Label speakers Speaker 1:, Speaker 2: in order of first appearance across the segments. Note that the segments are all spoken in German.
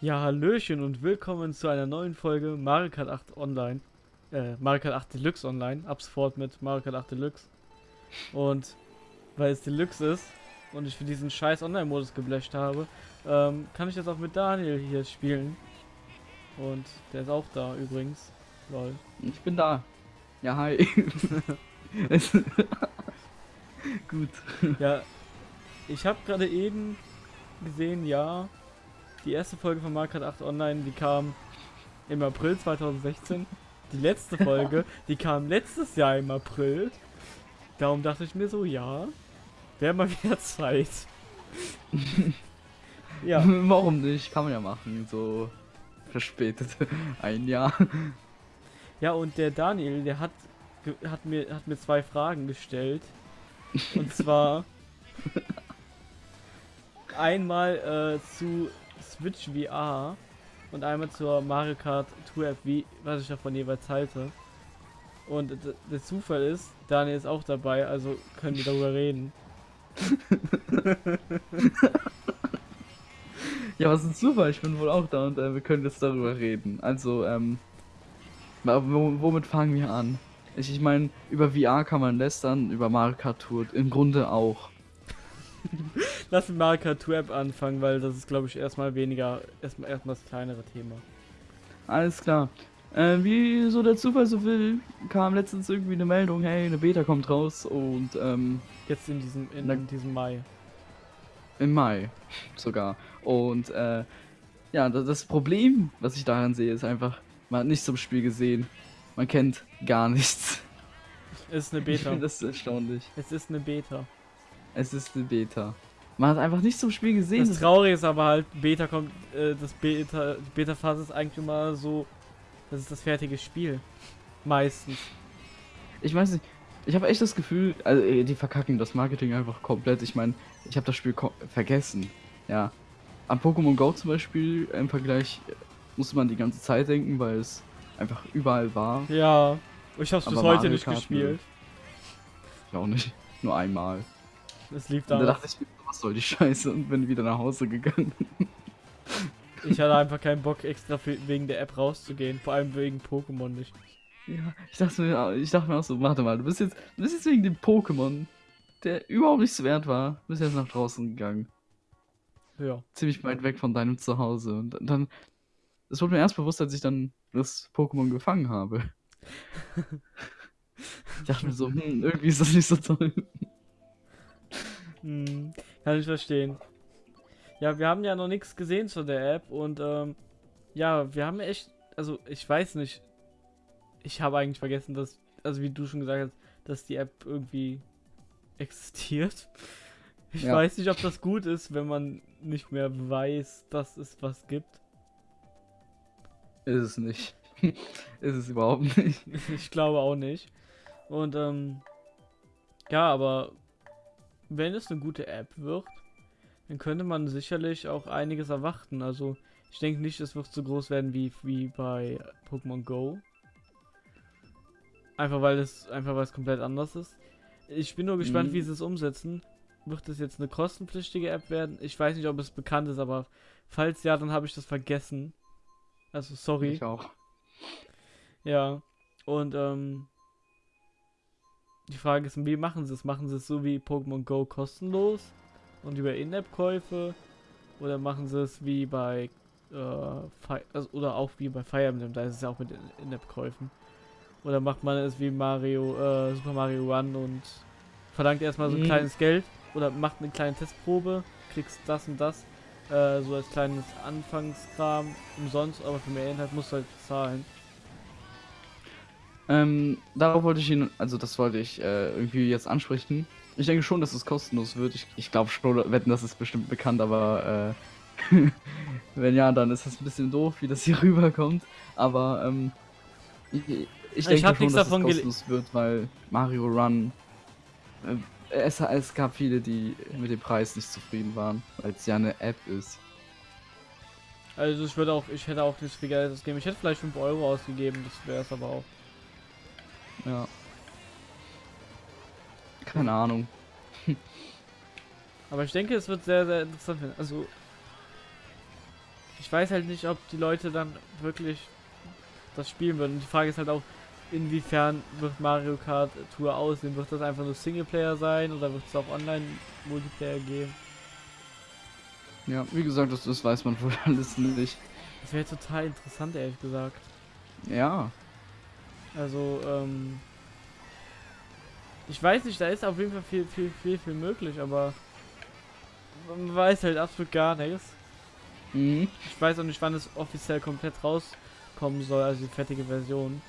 Speaker 1: Ja, Hallöchen und willkommen zu einer neuen Folge Mario Kart 8 Online. Äh, Mario Kart 8 Deluxe Online. Ab sofort mit Mario Kart 8 Deluxe. Und weil es Deluxe ist und ich für diesen scheiß Online-Modus geblecht habe, ähm, kann ich jetzt auch mit Daniel hier spielen. Und der ist auch da übrigens. Lol.
Speaker 2: Ich bin da. Ja, hi. Gut.
Speaker 1: Ja, ich habe gerade eben gesehen, ja, die erste Folge von Mario Kart 8 Online, die kam im April 2016. Die letzte Folge, die kam letztes Jahr im April. Darum dachte ich mir so, ja, wäre mal wieder Zeit. ja,
Speaker 2: Warum nicht? Kann man ja machen. So verspätet. Ein Jahr.
Speaker 1: ja, und der Daniel, der hat, hat, mir, hat mir zwei Fragen gestellt. Und zwar einmal äh, zu Switch VR und einmal zur Mario Kart Tour App, wie, was ich davon jeweils halte. Und der Zufall ist, Daniel ist auch dabei, also können wir darüber reden.
Speaker 2: Ja, was ein Zufall. Ich bin wohl auch da und äh, wir können jetzt darüber reden. Also, ähm. Womit fangen wir an? Ich, ich meine, über VR kann man lästern, über Mario Kart Tour im Grunde auch.
Speaker 1: Lass mit Mario Kart Tour App anfangen, weil das ist, glaube ich, erstmal weniger, erstmal erstmal das kleinere Thema.
Speaker 2: Alles klar. Äh, wie so der Zufall so will, kam letztens irgendwie eine Meldung, hey, eine Beta kommt raus und ähm,
Speaker 1: Jetzt in diesem, in
Speaker 2: Na-
Speaker 1: diesem Mai.
Speaker 2: Im Mai sogar. Und äh, ja, das, Problem, was ich daran sehe, ist einfach, man hat nichts zum Spiel gesehen. Man kennt gar nichts.
Speaker 1: Ist eine
Speaker 2: Ich
Speaker 1: Beta.
Speaker 2: finde das erstaunlich.
Speaker 1: Es ist eine Beta.
Speaker 2: Es ist eine Beta. Man hat einfach nichts zum Spiel gesehen.
Speaker 1: Das
Speaker 2: Das-
Speaker 1: Traurige ist aber halt, Beta kommt, äh, das Beta, die Beta-Phase ist eigentlich immer so, das ist das fertige Spiel. Meistens.
Speaker 2: ich weiß nicht. Ich habe echt das Gefühl, also äh, die verkacken das Marketing einfach komplett. Ich meine, ich habe das Spiel vergessen. Ja. An Pokémon Go zum Beispiel im Vergleich musste man die ganze Zeit denken, weil es einfach überall war.
Speaker 1: Ja. Ich hab's bis
Speaker 2: Aber
Speaker 1: heute
Speaker 2: Mario
Speaker 1: nicht
Speaker 2: Kart,
Speaker 1: gespielt.
Speaker 2: Ich auch nicht. Nur einmal.
Speaker 1: Es lief
Speaker 2: da
Speaker 1: da.
Speaker 2: dachte ich was soll die Scheiße und bin wieder nach Hause gegangen.
Speaker 1: Ich hatte einfach keinen Bock, extra für, wegen der App rauszugehen. Vor allem wegen Pokémon nicht.
Speaker 2: Ja, ich dachte mir, ich dachte mir auch so, warte mal, du bist jetzt, du bist jetzt wegen dem Pokémon, der überhaupt nichts wert war, bist jetzt nach draußen gegangen.
Speaker 1: Ja.
Speaker 2: Ziemlich weit weg von deinem Zuhause. Und dann, es wurde mir erst bewusst, als ich dann das Pokémon gefangen habe. Ich dachte mir so, hm, irgendwie ist das nicht so toll.
Speaker 1: Kann ich verstehen. Ja, wir haben ja noch nichts gesehen zu der App und ähm, ja, wir haben echt, also ich weiß nicht, ich habe eigentlich vergessen, dass, also wie du schon gesagt hast, dass die App irgendwie existiert. Ich
Speaker 2: Ja.
Speaker 1: weiß nicht, ob das gut ist, wenn man nicht mehr weiß, dass es was gibt.
Speaker 2: Ist es nicht. ist es überhaupt nicht.
Speaker 1: Ich glaube auch nicht. Und ähm, ja, aber wenn es eine gute App wird, dann könnte man sicherlich auch einiges erwarten. Also ich denke nicht, es wird so groß werden wie, wie bei Pokémon Go. Einfach weil es einfach weil es komplett anders ist. Ich bin nur gespannt,
Speaker 2: Mhm.
Speaker 1: wie sie es umsetzen. Wird es jetzt eine kostenpflichtige App werden? Ich weiß nicht, ob es bekannt ist, aber falls ja, dann habe ich das vergessen. Also sorry.
Speaker 2: Ich auch.
Speaker 1: Ja, und ähm, die Frage ist, wie machen sie es? Machen sie es so wie Pokémon Go kostenlos und über In-App-Käufe? Oder machen sie es wie bei, äh, also, oder auch wie bei Fire Emblem, da ist es ja auch mit In- In-App-Käufen. Oder macht man es wie Mario, äh, Super Mario Run und verlangt erstmal so ein
Speaker 2: Mhm.
Speaker 1: kleines Geld oder macht eine kleine Testprobe, kriegst das und das, äh, so als kleines Anfangskram umsonst, aber für mehr Inhalt musst du halt bezahlen.
Speaker 2: Ähm, darauf wollte ich ihn, also das wollte ich äh, irgendwie jetzt ansprechen. Ich denke schon, dass es kostenlos wird. Ich, ich glaube schon, wetten, das ist bestimmt bekannt, aber äh, wenn ja, dann ist das ein bisschen doof, wie das hier rüberkommt. Aber ähm, ich, ich
Speaker 1: Ich
Speaker 2: denke
Speaker 1: hab
Speaker 2: schon, dass es kostenlos wird, weil Mario Run. Äh, es, es gab viele, die mit dem Preis nicht zufrieden waren, weil es ja eine App ist.
Speaker 1: Also ich würde auch, ich hätte auch nicht viel Geld ausgegeben. Ich hätte vielleicht 5 Euro ausgegeben, das wäre es aber auch.
Speaker 2: Ja. Keine Ahnung.
Speaker 1: Aber ich denke, es wird sehr, sehr interessant werden. Also ich weiß halt nicht, ob die Leute dann wirklich das spielen würden. Die Frage ist halt auch, inwiefern wird Mario Kart Tour aussehen? Wird das einfach nur Singleplayer sein oder wird es auch Online-Multiplayer geben?
Speaker 2: Ja, wie gesagt, das, das weiß man wohl alles nicht.
Speaker 1: Das wäre total interessant, ehrlich gesagt.
Speaker 2: Ja.
Speaker 1: Also, ähm. Ich weiß nicht, da ist auf jeden Fall viel, viel, viel, viel möglich, aber man weiß halt absolut gar nichts.
Speaker 2: Mhm.
Speaker 1: Ich weiß auch nicht, wann es offiziell komplett rauskommen soll, also die fertige Version.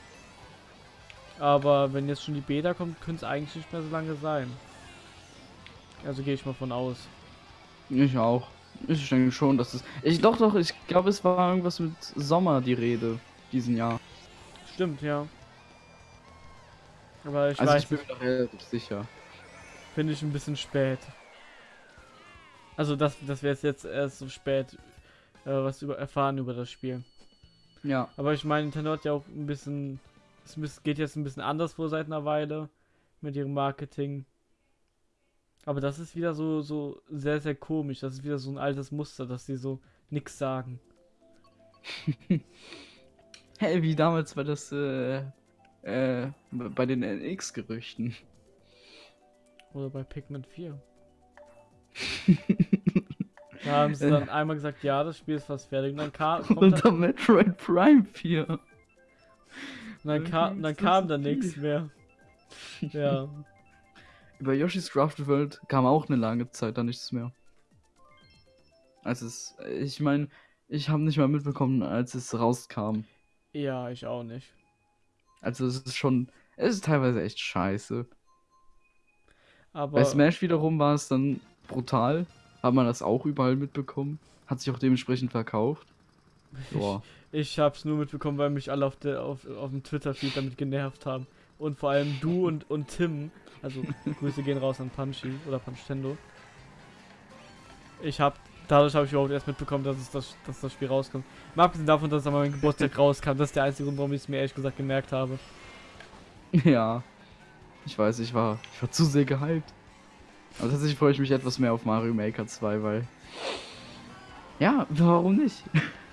Speaker 1: Aber wenn jetzt schon die Beta kommt, könnte es eigentlich nicht mehr so lange sein. Also gehe ich mal von aus.
Speaker 2: Ich auch. Ich denke schon, dass es. Ich doch doch, ich glaube es war irgendwas mit Sommer die Rede diesen Jahr.
Speaker 1: Stimmt, ja. Aber ich
Speaker 2: also
Speaker 1: weiß
Speaker 2: ich bin mir doch relativ sicher.
Speaker 1: Finde ich ein bisschen spät. Also das, das wäre jetzt erst so spät äh, was über erfahren über das Spiel.
Speaker 2: Ja.
Speaker 1: Aber ich meine, Nintendo hat ja auch ein bisschen, es geht jetzt ein bisschen anders vor seit einer Weile mit ihrem Marketing. Aber das ist wieder so, so sehr, sehr komisch. Das ist wieder so ein altes Muster, dass sie so nichts sagen.
Speaker 2: hey, wie damals war das äh, äh, bei den NX-Gerüchten.
Speaker 1: Oder bei Pikmin 4. da haben sie dann einmal gesagt, ja, das Spiel ist fast fertig. Und dann kam.
Speaker 2: Und dann Metroid Prime 4. Und
Speaker 1: dann, kam, dann kam da nichts mehr. Ja.
Speaker 2: Über Yoshi's Crafted World kam auch eine lange Zeit da nichts mehr. Als es. Ich meine, ich habe nicht mal mitbekommen, als es rauskam.
Speaker 1: Ja, ich auch nicht.
Speaker 2: Also es ist schon. Es ist teilweise echt scheiße.
Speaker 1: Aber
Speaker 2: Bei Smash wiederum war es dann brutal. Hat man das auch überall mitbekommen. Hat sich auch dementsprechend verkauft. Boah.
Speaker 1: Ich, ich hab's nur mitbekommen, weil mich alle auf, der, auf, auf dem Twitter-Feed damit genervt haben. Und vor allem du und, und Tim. Also Grüße gehen raus an Punchy oder Punchtendo. Ich hab. Dadurch habe ich überhaupt erst mitbekommen, dass, es das, dass das Spiel rauskommt. Mal abgesehen davon, dass es an meinem Geburtstag rauskam. Das ist der einzige Grund, warum ich es mir ehrlich gesagt gemerkt habe.
Speaker 2: Ja. Ich weiß, ich war, ich war zu sehr gehypt. Aber tatsächlich freue ich mich etwas mehr auf Mario Maker 2, weil. Ja, warum nicht?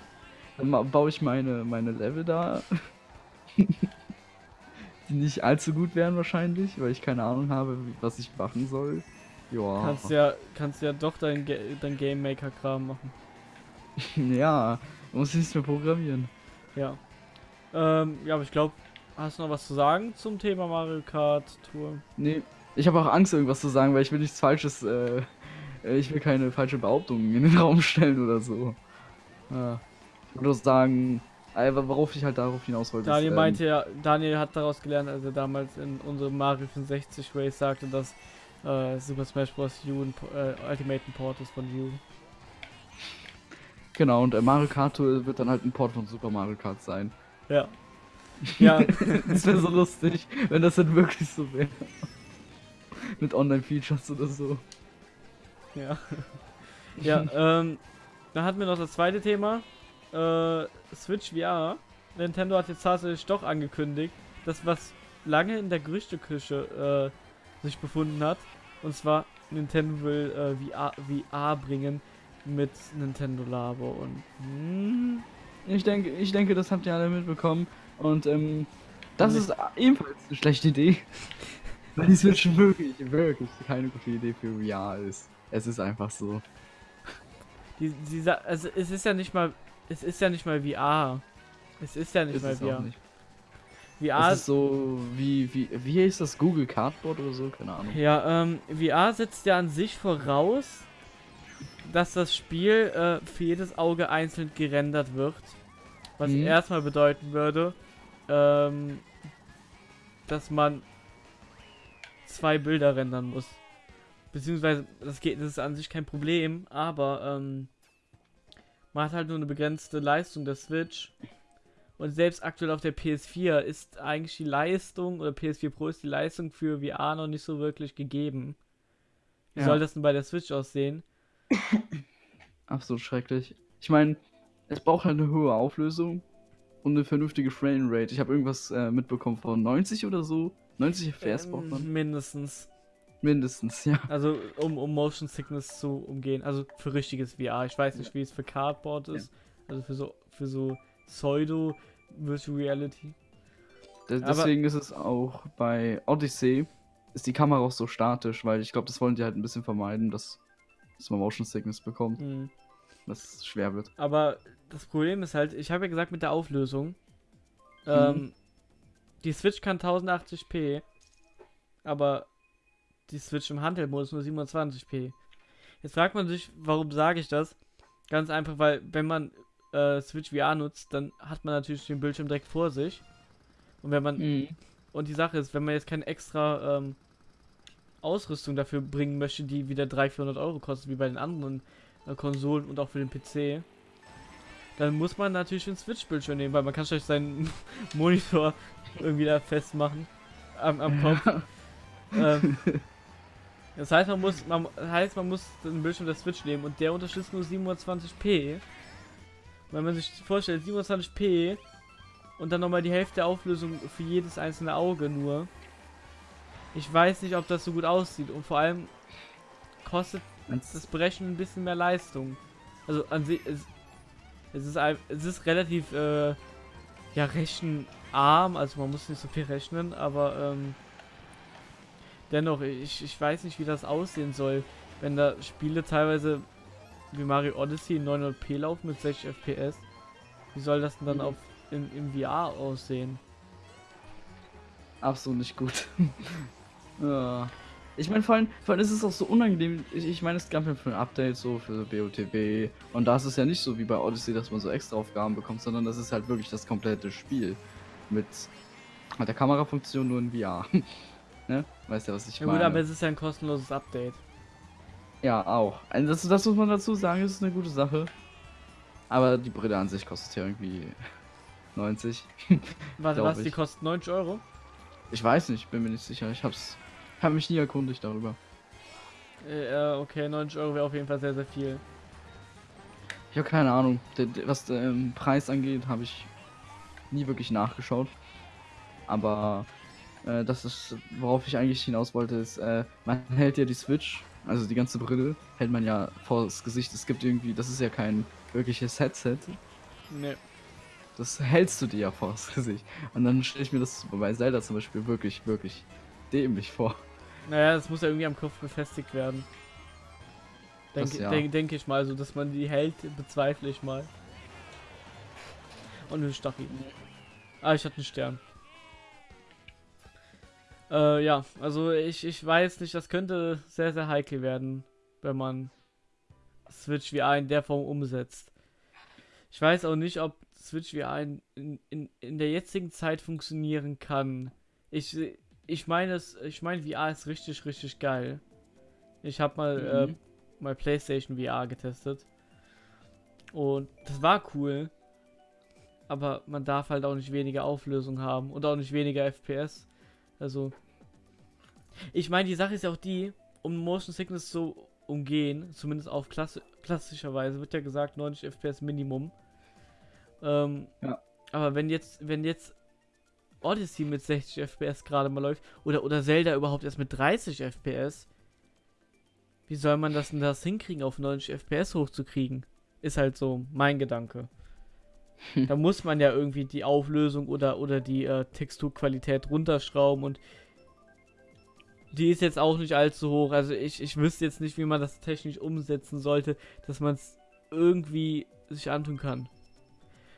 Speaker 2: Dann baue ich meine, meine Level da. die nicht allzu gut wären wahrscheinlich, weil ich keine Ahnung habe, was ich machen soll.
Speaker 1: Ja. Kannst ja, kannst ja doch dein, dein Game Maker Kram machen.
Speaker 2: ja, muss ich nicht mehr programmieren.
Speaker 1: Ja. Ähm, ja, aber ich glaube, hast du noch was zu sagen zum Thema Mario Kart Tour?
Speaker 2: Nee, ich habe auch Angst, irgendwas zu sagen, weil ich will nichts Falsches, äh, ich will keine falsche Behauptungen in den Raum stellen oder so. Ja. Ich würde sagen, aber worauf ich halt darauf hinaus wollte.
Speaker 1: Daniel ist, ähm, meinte ja, Daniel hat daraus gelernt, als er damals in unserem Mario 65 Race sagte, dass äh, Super Smash Bros. U ein, äh, Ultimate Port ist von U.
Speaker 2: Genau, und äh, Mario Kart wird dann halt ein Port von Super Mario Kart sein.
Speaker 1: Ja. Ja.
Speaker 2: das wäre so lustig, wenn das dann wirklich so wäre. Mit Online-Features oder so.
Speaker 1: Ja. Ja, ähm, dann hatten wir noch das zweite Thema. Äh, Switch VR. Nintendo hat jetzt tatsächlich doch angekündigt, dass was lange in der Gerüchteküche äh, sich befunden hat. Und zwar Nintendo will äh, VR, VR bringen mit Nintendo Labo und
Speaker 2: hm, ich denke, ich denke, das habt ihr alle mitbekommen und ähm, das ist ebenfalls eine schlechte Idee. Weil die Switch wirklich, wirklich keine gute Idee für VR ist. Es ist einfach so.
Speaker 1: Die, die, also es ist ja nicht mal, es ist ja nicht mal VR. Es ist ja nicht ist mal VR. Nicht.
Speaker 2: VR es ist so wie wie wie ist das Google Cardboard oder so, keine Ahnung.
Speaker 1: Ja, ähm, VR setzt ja an sich voraus, dass das Spiel äh, für jedes Auge einzeln gerendert wird, was mhm. erstmal bedeuten würde, ähm, dass man zwei Bilder rendern muss. Beziehungsweise, das geht, das ist an sich kein Problem, aber ähm, man hat halt nur eine begrenzte Leistung der Switch. Und selbst aktuell auf der PS4 ist eigentlich die Leistung, oder PS4 Pro ist die Leistung für VR noch nicht so wirklich gegeben. Wie ja. soll das denn bei der Switch aussehen?
Speaker 2: Absolut schrecklich. Ich meine, es braucht halt eine hohe Auflösung und eine vernünftige Framerate. Ich habe irgendwas äh, mitbekommen von 90 oder so. 90 FPS ähm, braucht man?
Speaker 1: Mindestens.
Speaker 2: Mindestens, ja.
Speaker 1: Also, um, um Motion Sickness zu umgehen. Also für richtiges VR. Ich weiß nicht, wie es für Cardboard ist. Ja. Also für so, für so Pseudo Virtual Reality.
Speaker 2: De- Deswegen ist es auch bei Odyssey, ist die Kamera auch so statisch, weil ich glaube, das wollen die halt ein bisschen vermeiden, dass, dass man Motion Sickness bekommt,
Speaker 1: Mhm.
Speaker 2: dass es schwer wird.
Speaker 1: Aber das Problem ist halt, ich habe ja gesagt mit der Auflösung, ähm, die Switch kann 1080p, aber die Switch im Handheld-Modus nur 27p. Jetzt fragt man sich, warum sage ich das? Ganz einfach, weil wenn man äh, Switch VR nutzt, dann hat man natürlich den Bildschirm direkt vor sich. Und wenn man und die Sache ist, wenn man jetzt keine extra ähm, Ausrüstung dafür bringen möchte, die wieder 300, 400 Euro kostet, wie bei den anderen äh, Konsolen und auch für den PC, dann muss man natürlich den Switch-Bildschirm nehmen, weil man kann sich seinen Monitor irgendwie da festmachen am, am Kopf. ähm, das heißt, man muss, man das heißt, man muss den Bildschirm der Switch nehmen und der unterstützt nur 720p. Wenn man sich vorstellt, 27p und dann nochmal die Hälfte der Auflösung für jedes einzelne Auge nur. Ich weiß nicht, ob das so gut aussieht und vor allem kostet das Berechnen ein bisschen mehr Leistung. Also an sich, es, es, ist, es ist relativ äh, ja, rechenarm, also man muss nicht so viel rechnen, aber ähm, dennoch, ich, ich weiß nicht, wie das aussehen soll, wenn da Spiele teilweise wie Mario Odyssey in 900p laufen mit 60 FPS. Wie soll das denn dann
Speaker 2: Mhm.
Speaker 1: auf im, im VR aussehen?
Speaker 2: Absolut nicht gut. ja. Ich meine, vor allem, vor allem ist es auch so unangenehm. Ich, ich meine, es gab ja für ein Update so für BOTB. Und da ist es ja nicht so wie bei Odyssey, dass man so extra Aufgaben bekommt, sondern das ist halt wirklich das komplette Spiel. Mit, mit der Kamerafunktion nur in VR. ne? Weißt du, was ich
Speaker 1: Ja
Speaker 2: meine?
Speaker 1: gut, aber es ist ja ein kostenloses Update.
Speaker 2: Ja, auch. Also das, das muss man dazu sagen, das ist eine gute Sache. Aber die Brille an sich kostet ja irgendwie 90.
Speaker 1: Warte, was? Die
Speaker 2: ich.
Speaker 1: kostet 90 Euro?
Speaker 2: Ich weiß nicht, bin mir nicht sicher. Ich hab's. Hab mich nie erkundigt darüber.
Speaker 1: Äh, äh, okay, 90 Euro wäre auf jeden Fall sehr, sehr viel.
Speaker 2: Ich habe keine Ahnung. Was den Preis angeht, habe ich nie wirklich nachgeschaut. Aber äh, das ist, worauf ich eigentlich hinaus wollte, ist, äh, man hält ja die Switch, also die ganze Brille, hält man ja vor das Gesicht. Es gibt irgendwie, das ist ja kein wirkliches Headset.
Speaker 1: Ne.
Speaker 2: Das hältst du dir ja vor das Gesicht. Und dann stelle ich mir das bei Zelda zum Beispiel wirklich, wirklich dämlich vor.
Speaker 1: Naja, das muss ja irgendwie am Kopf befestigt werden. Denke
Speaker 2: ja.
Speaker 1: denk, denk ich mal, so dass man die hält, bezweifle ich mal. Und eine Stachel. Ah, ich hatte einen Stern. Äh, ja, also ich, ich weiß nicht, das könnte sehr, sehr heikel werden, wenn man Switch VR in der Form umsetzt. Ich weiß auch nicht, ob Switch VR in, in, in, der jetzigen Zeit funktionieren kann. Ich, ich meine es, ich meine VR ist richtig, richtig geil. Ich habe mal
Speaker 2: Mhm.
Speaker 1: äh, mal PlayStation VR getestet. Und das war cool. Aber man darf halt auch nicht weniger Auflösung haben und auch nicht weniger FPS. Also. Ich meine, die Sache ist ja auch die, um Motion Sickness zu umgehen, zumindest auf Klasse, klassischerweise, wird ja gesagt 90 FPS Minimum. Ähm,
Speaker 2: Ja.
Speaker 1: Aber wenn jetzt, wenn jetzt Odyssey mit 60 FPS gerade mal läuft, oder, oder Zelda überhaupt erst mit 30 FPS, wie soll man das denn das hinkriegen, auf 90 FPS hochzukriegen? Ist halt so mein Gedanke. Da muss man ja irgendwie die Auflösung oder, oder die äh, Texturqualität runterschrauben und die ist jetzt auch nicht allzu hoch. Also ich, ich wüsste jetzt nicht, wie man das technisch umsetzen sollte, dass man es irgendwie sich antun kann.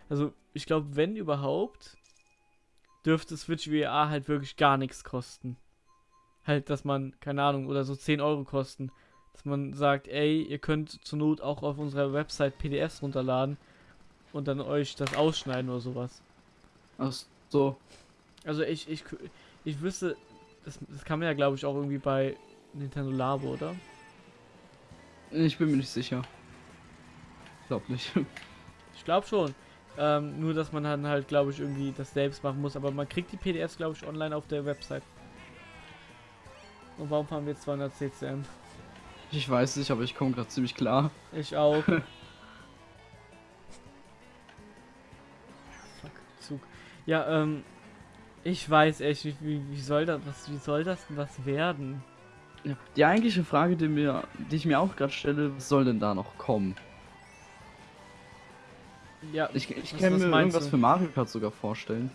Speaker 1: Also ich glaube, wenn überhaupt, dürfte Switch VR halt wirklich gar nichts kosten. Halt, dass man, keine Ahnung, oder so 10 Euro kosten. Dass man sagt, ey, ihr könnt zur Not auch auf unserer Website PDFs runterladen und dann euch das ausschneiden oder sowas.
Speaker 2: Ach so.
Speaker 1: Also ich, ich, ich wüsste, das, das kann man ja glaube ich auch irgendwie bei Nintendo Labo, oder?
Speaker 2: Ich bin mir nicht sicher. Glaub nicht.
Speaker 1: Ich glaube schon. Ähm, nur, dass man dann halt, glaube ich, irgendwie das selbst machen muss. Aber man kriegt die PDFs, glaube ich, online auf der Website. Und warum fahren wir jetzt 200 CCM?
Speaker 2: Ich weiß nicht, aber ich komme gerade ziemlich klar.
Speaker 1: Ich auch. Ja, ähm, ich weiß echt nicht, wie, wie soll das, was, wie soll das denn was werden?
Speaker 2: Ja. Die eigentliche Frage, die, mir, die ich mir auch gerade stelle, was soll denn da noch kommen?
Speaker 1: Ja,
Speaker 2: Ich, ich
Speaker 1: was-
Speaker 2: kann
Speaker 1: was
Speaker 2: mir irgendwas
Speaker 1: du?
Speaker 2: für Mario Kart sogar vorstellen.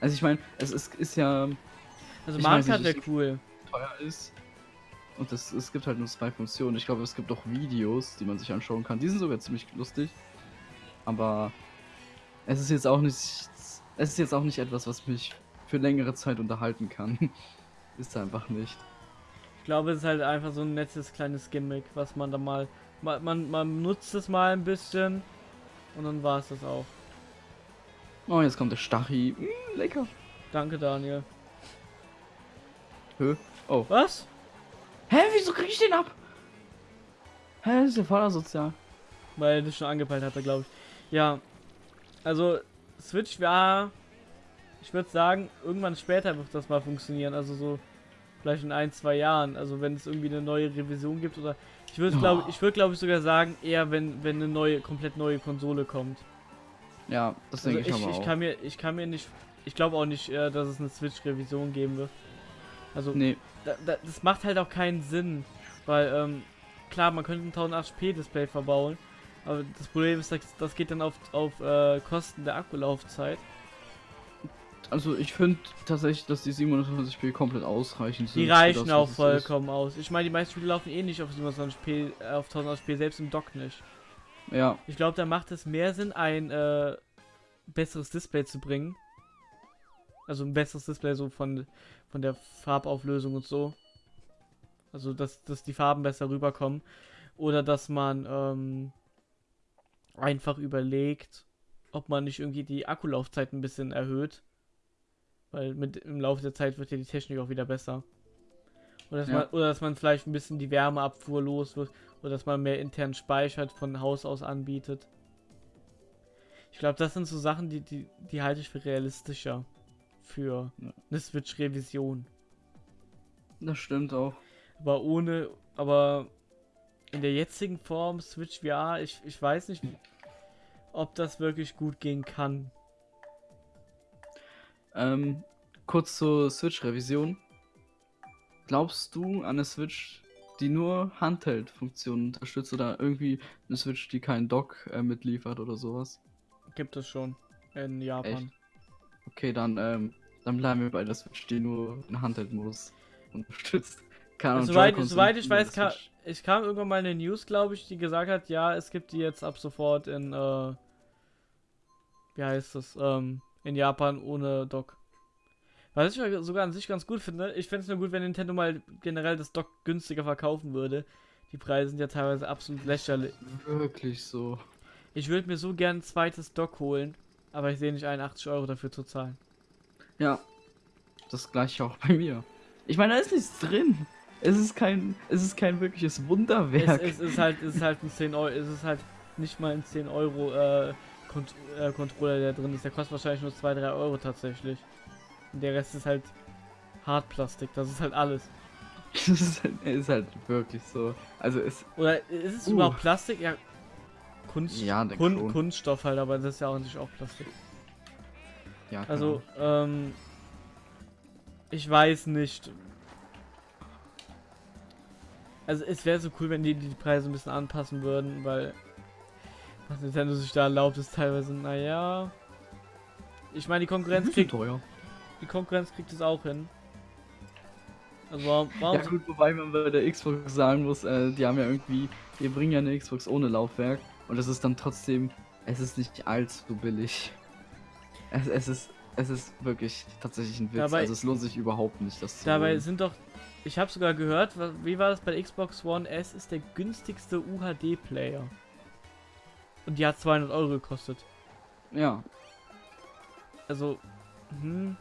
Speaker 2: Also ich meine, es ist, ist ja
Speaker 1: Also Mario Kart wäre cool.
Speaker 2: teuer ist. Und es, es gibt halt nur zwei Funktionen. Ich glaube, es gibt auch Videos, die man sich anschauen kann. Die sind sogar ziemlich lustig. Aber es ist jetzt auch nicht. Es ist jetzt auch nicht etwas, was mich für längere Zeit unterhalten kann. ist einfach nicht.
Speaker 1: Ich glaube, es ist halt einfach so ein nettes kleines Gimmick, was man da mal. Man, man, man nutzt es mal ein bisschen und dann war es das auch.
Speaker 2: Oh, jetzt kommt der Stachi. Mm, lecker.
Speaker 1: Danke, Daniel.
Speaker 2: Hö. Oh.
Speaker 1: Was?
Speaker 2: Hä, wieso krieg ich den ab? Hä, das ist ja voll asozial.
Speaker 1: Weil er das schon angepeilt hatte, glaube ich. Ja. Also, Switch VR. Ich würde sagen, irgendwann später wird das mal funktionieren. Also so vielleicht in ein, zwei Jahren. Also wenn es irgendwie eine neue Revision gibt oder. Ich würde glaube ich würde glaube ich sogar sagen, eher wenn, wenn eine neue, komplett neue Konsole kommt.
Speaker 2: Ja, das
Speaker 1: Also
Speaker 2: denke
Speaker 1: ich,
Speaker 2: ich, aber
Speaker 1: ich
Speaker 2: auch.
Speaker 1: kann mir, ich kann mir nicht. Ich glaube auch nicht, äh, dass es eine Switch-Revision geben wird. Also
Speaker 2: Nee,
Speaker 1: da, da, das macht halt auch keinen Sinn. Weil, ähm, klar, man könnte ein 1080p-Display verbauen. Aber das Problem ist, das, das geht dann auf, auf äh, Kosten der Akkulaufzeit.
Speaker 2: also ich finde tatsächlich, dass die 720p komplett ausreichend sind.
Speaker 1: Die reichen
Speaker 2: das,
Speaker 1: auch
Speaker 2: es ist.
Speaker 1: vollkommen aus. Ich meine, die meisten Spiele laufen eh nicht auf 27p, äh, auf 1080p, selbst im Dock nicht.
Speaker 2: Ja,
Speaker 1: Ich glaube, da macht es mehr Sinn, ein äh, besseres Display zu bringen. Also ein besseres Display so von, von der Farbauflösung und so. Also, dass, dass die Farben besser rüberkommen. Oder dass man ähm, einfach überlegt, ob man nicht irgendwie die Akkulaufzeit ein bisschen erhöht. Weil mit im Laufe der Zeit wird ja die Technik auch wieder besser. Oder dass,
Speaker 2: Ja.
Speaker 1: man, oder dass man vielleicht ein bisschen die Wärmeabfuhr los wird. Oder dass man mehr intern speichert von Haus aus anbietet. Ich glaube, das sind so Sachen, die, die, die halte ich für realistischer. Für
Speaker 2: Ja.
Speaker 1: eine Switch-Revision.
Speaker 2: das stimmt auch.
Speaker 1: Aber ohne, aber in der jetzigen Form Switch VR, ich, ich weiß nicht, ob das wirklich gut gehen kann.
Speaker 2: Ähm, kurz zur Switch-Revision. Glaubst du an eine Switch, die nur Handheld-Funktionen unterstützt oder irgendwie eine Switch, die keinen Dock äh, mitliefert oder sowas?
Speaker 1: Gibt es schon in Japan.
Speaker 2: Okay, dann, ähm, dann bleiben wir bei der Switch, die nur den Handheld-Modus unterstützt. Ahnung,
Speaker 1: Soweit, soweit ich weiß, ka
Speaker 2: Switch.
Speaker 1: ich kam irgendwann mal eine News, glaube ich, die gesagt hat, ja, es gibt die jetzt ab sofort in, äh, wie heißt das, ähm, in Japan ohne Dock. Was ich ja sogar an sich ganz gut finde, ich fände es nur gut, wenn Nintendo mal generell das Dock günstiger verkaufen würde. Die Preise sind ja teilweise absolut lächerlich.
Speaker 2: Wirklich so.
Speaker 1: Ich würde mir so gern ein zweites Dock holen, aber ich sehe nicht ein, 80 Euro dafür zu zahlen.
Speaker 2: Ja, das gleiche auch bei mir. Ich meine, da ist nichts drin. Es ist kein, es ist kein wirkliches
Speaker 1: Es,
Speaker 2: Wunderwerk.
Speaker 1: es ist halt, es ist halt ein 10 Euro, es ist halt nicht mal ein 10 Euro äh, Kont äh, Controller, der drin ist. Der kostet wahrscheinlich nur 2, 3 Euro tatsächlich. Und der Rest ist halt Hartplastik, das ist halt alles.
Speaker 2: Es ist, halt, ist halt wirklich so. Also es,
Speaker 1: Oder ist es
Speaker 2: Uh.
Speaker 1: überhaupt Plastik? Ja. Kunst
Speaker 2: Ja,
Speaker 1: Kun. Kunststoff halt, aber das ist ja auch nicht auch Plastik.
Speaker 2: ja,
Speaker 1: Also, ähm. Ich weiß nicht. Also, es wäre so cool, wenn die die Preise ein bisschen anpassen würden, weil. Was Nintendo sich da erlaubt, ist teilweise, naja. Ich meine, die Konkurrenz kriegt,
Speaker 2: teuer.
Speaker 1: die Konkurrenz kriegt es auch hin. Also, warum, warum
Speaker 2: Ja gut, wobei man bei der Xbox sagen muss, äh, die haben ja irgendwie, die bringen ja eine Xbox ohne Laufwerk und es ist dann trotzdem, es ist nicht allzu billig. Es, es ist, es ist wirklich tatsächlich ein Witz.
Speaker 1: Dabei-
Speaker 2: also es lohnt sich überhaupt nicht, das zu
Speaker 1: Dabei
Speaker 2: holen.
Speaker 1: sind doch. Ich habe sogar gehört, wie war das bei der Xbox One S? Ist der günstigste UHD-Player. Und die hat 200 Euro gekostet.
Speaker 2: Ja,
Speaker 1: Also, hm.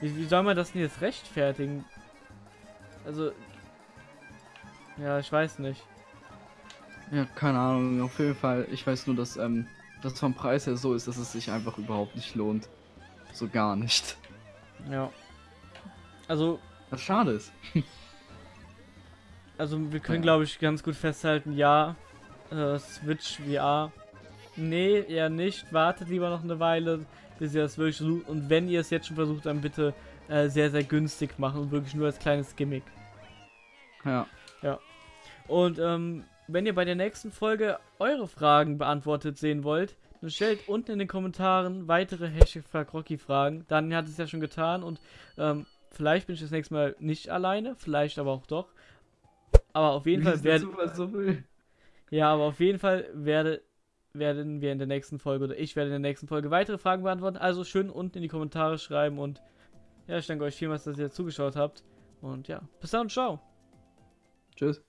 Speaker 1: Wie, wie soll man das denn jetzt rechtfertigen? Also. Ja, ich weiß nicht.
Speaker 2: ja, keine Ahnung, auf jeden Fall. Ich weiß nur, dass ähm, das vom Preis her so ist, dass es sich einfach überhaupt nicht lohnt. So gar nicht.
Speaker 1: Ja. Also,
Speaker 2: Was schade ist.
Speaker 1: also wir können
Speaker 2: Ja.
Speaker 1: glaube ich ganz gut festhalten, ja, äh, Switch VR. Nee, eher nicht. Wartet lieber noch eine Weile, bis ihr das wirklich versucht. Und wenn ihr es jetzt schon versucht, dann bitte äh, sehr, sehr günstig machen und wirklich nur als kleines Gimmick.
Speaker 2: Ja.
Speaker 1: Und ähm, wenn ihr bei der nächsten Folge eure Fragen beantwortet sehen wollt, dann stellt unten in den Kommentaren weitere Hashtag Fragen. Daniel hat es ja schon getan und ähm, vielleicht bin ich das nächste Mal nicht alleine, vielleicht aber auch doch. Aber auf jeden Fall.
Speaker 2: Zufall so will.
Speaker 1: Ja, aber auf jeden Fall werde, werden wir in der nächsten Folge oder ich werde in der nächsten Folge weitere Fragen beantworten. Also schön unten in die Kommentare schreiben und ja, ich danke euch vielmals, dass ihr zugeschaut habt. Und ja, bis dann, ciao.
Speaker 2: Tschüss.